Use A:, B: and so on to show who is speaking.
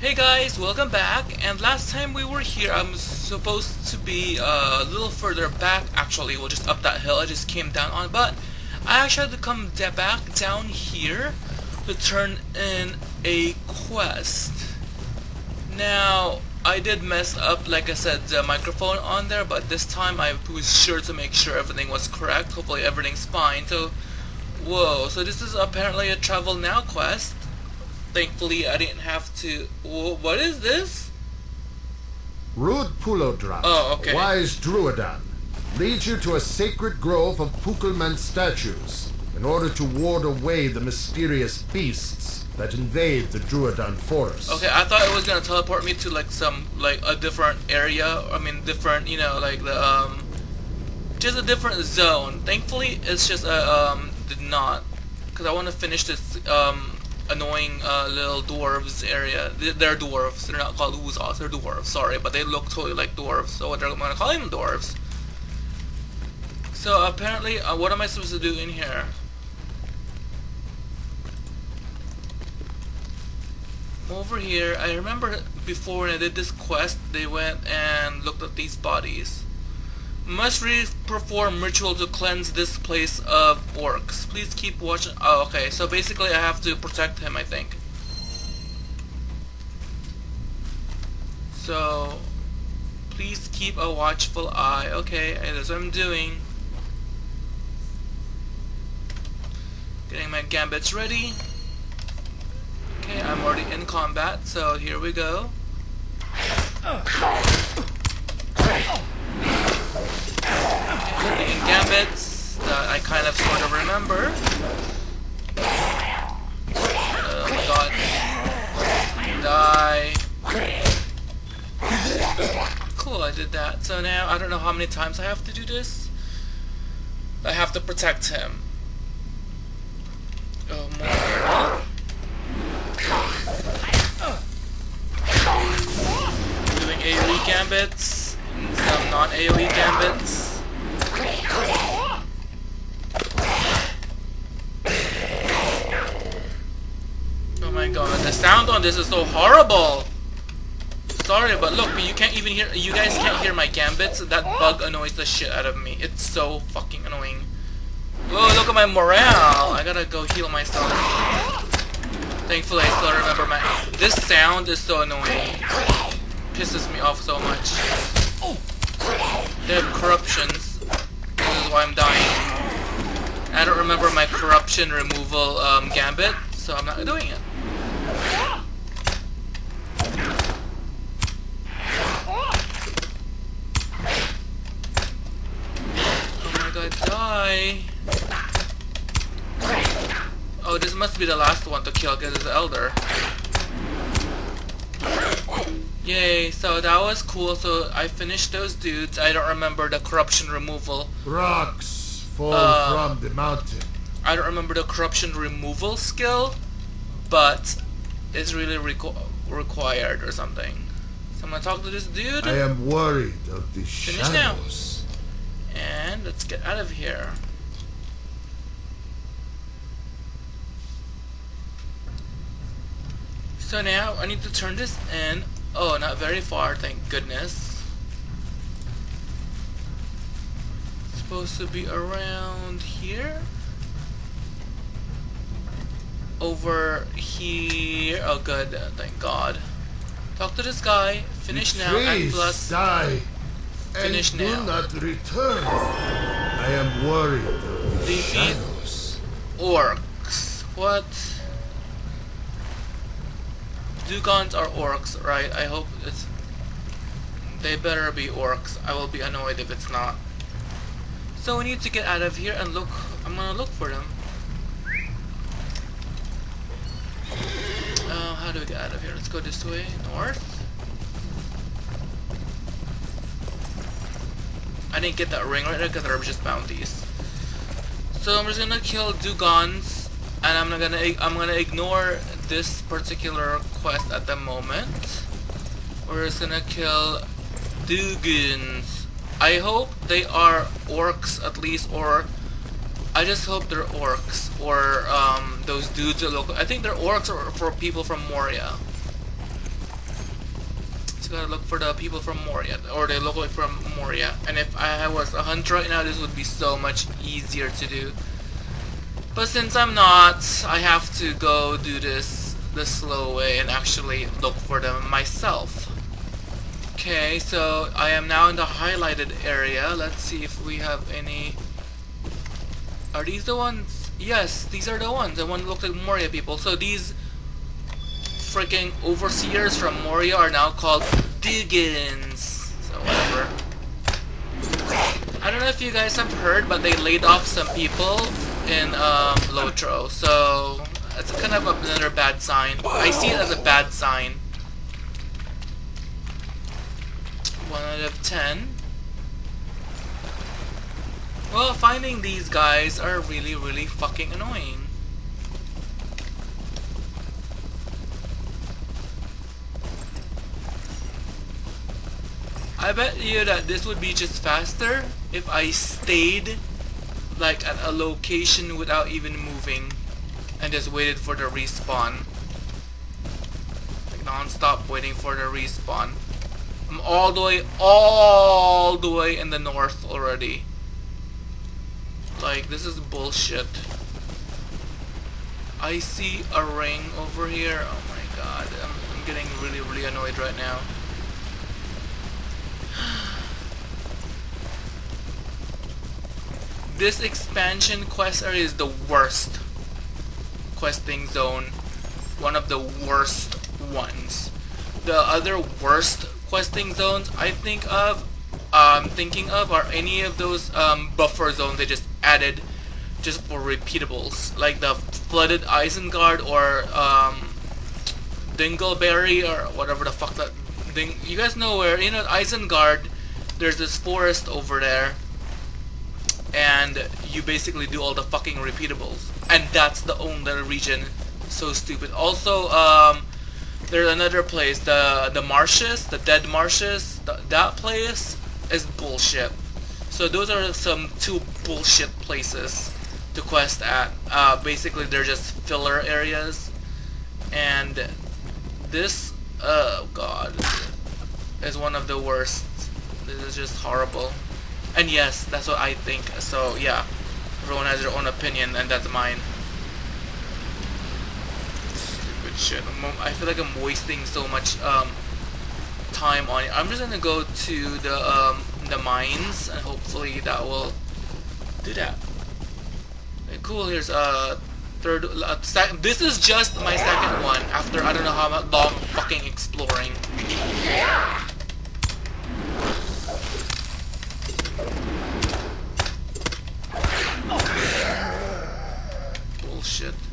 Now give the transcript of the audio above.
A: Hey guys, welcome back. And last time we were here, I'm supposed to be uh, a little further back. Actually, well, just up that hill. I just came down on, but I actually had to come back down here to turn in a quest. Now, I did mess up, like I said, the microphone on there, but this time I was sure to make sure everything was correct. Hopefully, everything's fine. So, whoa. So this is apparently a travel now quest thankfully I didn't have to. What is this?
B: Rud Pulodrat,
A: oh, okay.
B: wise Drúadan, leads you to a sacred grove of Pukelman statues in order to ward away the mysterious beasts that invade the Drúadan forest.
A: Okay, I thought it was gonna teleport me to like some like a different area. I mean, different, you know, like the um, just a different zone. Thankfully, it's just a um, did not, because I want to finish this um annoying uh, little dwarves area. They're dwarves. They're not called Woses. They're dwarves. Sorry, but they look totally like dwarves. So they're going to call them dwarves. So apparently, uh, what am I supposed to do in here? Over here, I remember before when I did this quest, they went and looked at these bodies. Must re perform ritual to cleanse this place of orcs. Please keep watching. Oh, okay. So basically, I have to protect him. I think. So, please keep a watchful eye. Okay, that's what I'm doing. Getting my gambits ready. Okay, I'm already in combat, so here we go. Gambits that I kind of sort of remember. Oh my god. Die. Cool, I did that. So now, I don't know how many times I have to do this. I have to protect him. Oh, more. Doing AoE gambits, some non-AoE gambits. Oh my god, the sound this is so horrible! Sorry, but look, you can't even hear- you guys can't hear my gambits. That bug annoys the shit out of me. It's so fucking annoying. Oh, look at my morale! I gotta go heal myself. Thankfully, I still remember my- This sound is so annoying. Pisses me off so much. They have corruptions This is why I'm dying. I don't remember my corruption removal um, gambit, so I'm not doing it. Oh my Oh, this must be the last one to kill because it's the Elder. Yay, so that was cool. So I finished those dudes. I don't remember the corruption removal.
B: Rocks fall uh, from the mountain.
A: I don't remember the corruption removal skill, but it's really requ required or something. So I'm gonna talk to this dude.
B: I am worried of the
A: Finish
B: shadows.
A: Now. And let's get out of here. So now I need to turn this in Oh, not very far, thank goodness. supposed to be around here? Over here. Oh, good. Thank God. Talk to this guy. Finish now. And plus.
B: Die.
A: Finish
B: and
A: now.
B: Do not return. I am worried. Defeat
A: orcs. What? Dugons are orcs, right? I hope it's... They better be orcs. I will be annoyed if it's not. So we need to get out of here and look... I'm gonna look for them. Uh, how do we get out of here? Let's go this way. North. I didn't get that ring right there because there were just bounties. So I'm just gonna kill Dugons and I'm not gonna I'm gonna ignore this particular quest at the moment. We're just gonna kill Dugons. I hope they are orcs at least, or I just hope they're orcs, or um, those dudes are local. I think they're orcs or for people from Moria. Just gotta look for the people from Moria, or the local from Moria. And if I was a hunter right now, this would be so much easier to do. But since I'm not, I have to go do this the slow way and actually look for them myself. Okay, so I am now in the highlighted area. Let's see if we have any... Are these the ones? Yes, these are the ones. The one look like Moria people. So these freaking overseers from Moria are now called Diggins. So whatever. I don't know if you guys have heard, but they laid off some people in um, Lotro. So that's kind of a another bad sign. I see it as a bad sign. 1 out of 10. Well, finding these guys are really, really fucking annoying. I bet you that this would be just faster if I stayed like at a location without even moving and just waited for the respawn. Like non-stop waiting for the respawn. I'm all the way, all the way in the north already. Like, this is bullshit. I see a ring over here. Oh my god, I'm, I'm getting really, really annoyed right now. This expansion quest area is the worst questing zone. One of the worst ones. The other worst questing zones I think of, um, thinking of are any of those um, buffer zones they just added just for repeatables, like the Flooded Isengard or um, Dingleberry or whatever the fuck that thing. You guys know where, you know, Isengard, there's this forest over there, and you basically do all the fucking repeatables. And that's the only region. So stupid. Also, um, there's another place, the the marshes, the dead marshes. That place is bullshit. So those are some two bullshit places to quest at. Uh, basically, they're just filler areas, and this, oh god, is one of the worst. This is just horrible. And yes, that's what I think. So yeah, everyone has their own opinion, and that's mine Stupid shit. I feel like I'm wasting so much um, time on it. I'm just gonna go to the um, the mines and hopefully that will do that. Okay, cool. Here's a uh, third. Uh. This is just my second one after I don't know how long fucking exploring. Bullshit.